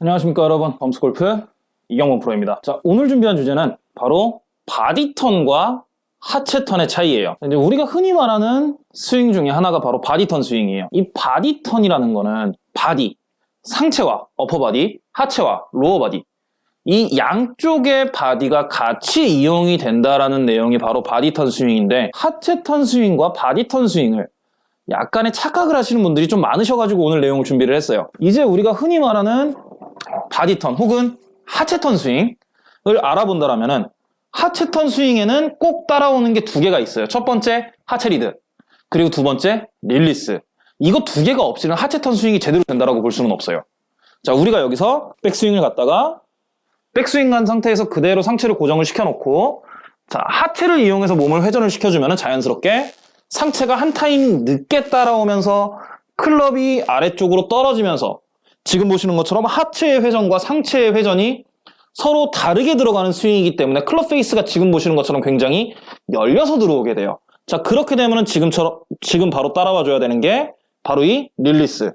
안녕하십니까 여러분. 범스골프 이경범 프로입니다. 자 오늘 준비한 주제는 바로 body turn과 하체턴의 차이예요. 이제 우리가 흔히 말하는 스윙 중에 하나가 바로 body turn 스윙이에요. 이 body turn이라는 거는 body, 상체와 upper body, 하체와 lower body. 이 양쪽의 body가 같이 이용이 된다라는 내용이 바로 body turn 스윙인데 하체턴 스윙과 body turn 스윙을 약간의 착각을 하시는 분들이 좀 많으셔가지고 오늘 내용을 준비를 했어요. 이제 우리가 흔히 말하는 body turn 혹은 하체턴 스윙을 알아본다면 하체턴 스윙에는 꼭 따라오는 게 두 개가 있어요. 첫 번째 하체 리드 그리고 두 번째 릴리스. 이거 두 개가 없이는 하체턴 스윙이 제대로 된다고 볼 수는 없어요. 자 우리가 여기서 백스윙을 갖다가 백스윙 간 상태에서 그대로 상체를 고정을 시켜놓고 자 하체를 이용해서 몸을 회전을 시켜주면 자연스럽게 상체가 한 타임 늦게 따라오면서 클럽이 아래쪽으로 떨어지면서 지금 보시는 것처럼 하체의 회전과 상체의 회전이 서로 다르게 들어가는 스윙이기 때문에 club face가 지금 보시는 것처럼 굉장히 열려서 들어오게 돼요. 자 그렇게 되면 지금처럼 지금 바로 따라와 줘야 되는 게 바로 이 릴리스.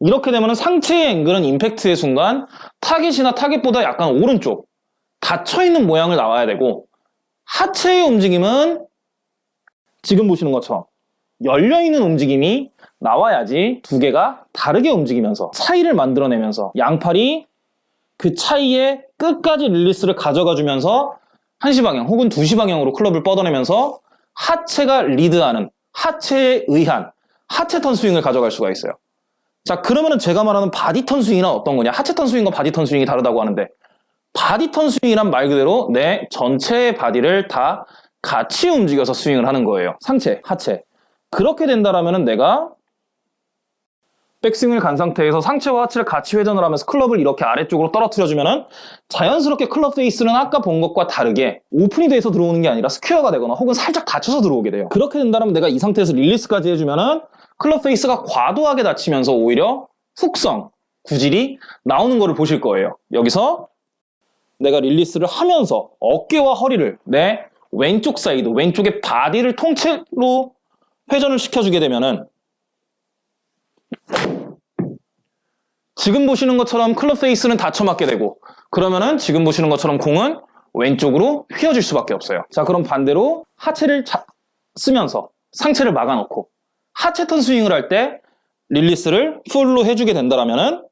이렇게 되면 상체의 앵글은 임팩트의 순간 타겟이나 타겟보다 약간 오른쪽 닫혀있는 모양을 나와야 되고 하체의 움직임은 지금 보시는 것처럼 열려있는 움직임이 나와야지 두 개가 다르게 움직이면서 차이를 만들어내면서 양팔이 그 차이에 끝까지 릴리스를 가져가 주면서 1시 방향 혹은 2시 방향으로 클럽을 뻗어내면서 하체가 리드하는 하체에 의한 하체 턴 스윙을 가져갈 수가 있어요. 자 그러면은 제가 말하는 body turn 스윙이란 어떤 거냐 하체 턴 스윙과 body turn 스윙이 다르다고 하는데 body turn 스윙이란 말 그대로 내 전체의 body를 다 같이 움직여서 스윙을 하는 거예요. 상체, 하체. 그렇게 된다라면 내가 백스윙을 간 상태에서 상체와 하체를 같이 회전을 하면서 클럽을 이렇게 아래쪽으로 떨어뜨려주면 자연스럽게 club face는 아까 본 것과 다르게 오픈이 돼서 들어오는 게 아니라 스퀘어가 되거나 혹은 살짝 닫혀서 들어오게 돼요. 그렇게 된다면 내가 이 상태에서 릴리스까지 해주면 은 club face가 과도하게 닫히면서 오히려 훅성, 구질이 나오는 것을 보실 거예요. 여기서 내가 릴리스를 하면서 어깨와 허리를 내 왼쪽 사이드, 왼쪽의 body를 통째로 회전을 시켜주게 되면은 지금 보시는 것처럼 club face는 닫혀 맞게 되고 그러면은 지금 보시는 것처럼 공은 왼쪽으로 휘어질 수밖에 없어요. 자 그럼 반대로 하체를 자, 쓰면서 상체를 막아놓고 하체 턴 스윙을 할 때 릴리스를 full로 해주게 된다면은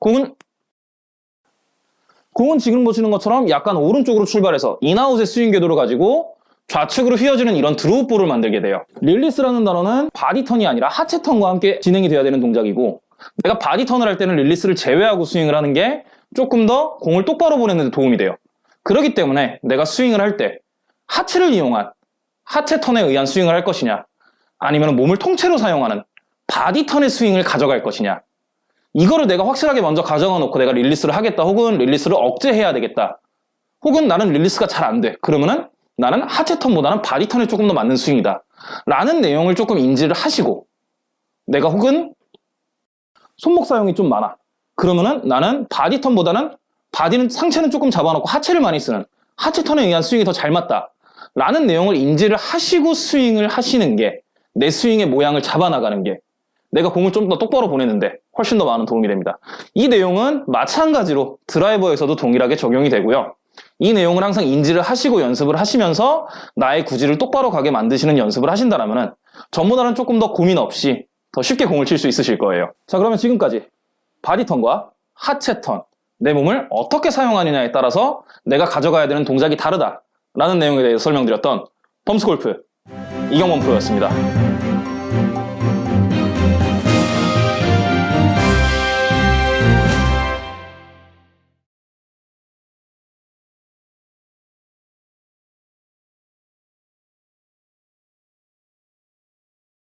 공은 공은 지금 보시는 것처럼 약간 오른쪽으로 출발해서 인아웃의 스윙 궤도를 가지고 좌측으로 휘어지는 이런 draw ball을 만들게 돼요. 릴리스라는 단어는 body turn이 아니라 하체턴과 함께 진행이 돼야 되는 동작이고 내가 body turn을 할 때는 릴리스를 제외하고 스윙을 하는 게 조금 더 공을 똑바로 보내는 데 도움이 돼요. 그렇기 때문에 내가 스윙을 할 때 하체를 이용한 하체 턴에 의한 스윙을 할 것이냐 아니면 몸을 통째로 사용하는 body turn의 스윙을 가져갈 것이냐 이거를 내가 확실하게 먼저 가져가 놓고 내가 릴리스를 하겠다 혹은 릴리스를 억제해야 되겠다 혹은 나는 릴리스가 잘 안 돼 그러면은 나는 하체 턴보다는 body turn에 조금 더 맞는 스윙이다 라는 내용을 조금 인지를 하시고 내가 혹은 손목 사용이 좀 많아 그러면은 나는 body turn보다는 body는 상체는 조금 잡아놓고 하체를 많이 쓰는 하체 턴에 의한 스윙이 더 잘 맞다 라는 내용을 인지를 하시고 스윙을 하시는 게 내 스윙의 모양을 잡아나가는 게 내가 공을 좀 더 똑바로 보내는데 훨씬 더 많은 도움이 됩니다. 이 내용은 마찬가지로 드라이버에서도 동일하게 적용이 되고요. 이 내용을 항상 인지를 하시고 연습을 하시면서 나의 구질을 똑바로 가게 만드시는 연습을 하신다면 전보다는 조금 더 고민 없이 더 쉽게 공을 칠 수 있으실 거예요. 자 그러면 지금까지 body turn과 하체턴 내 몸을 어떻게 사용하느냐에 따라서 내가 가져가야 되는 동작이 다르다 라는 내용에 대해서 설명드렸던 범스골프 이경범 프로였습니다.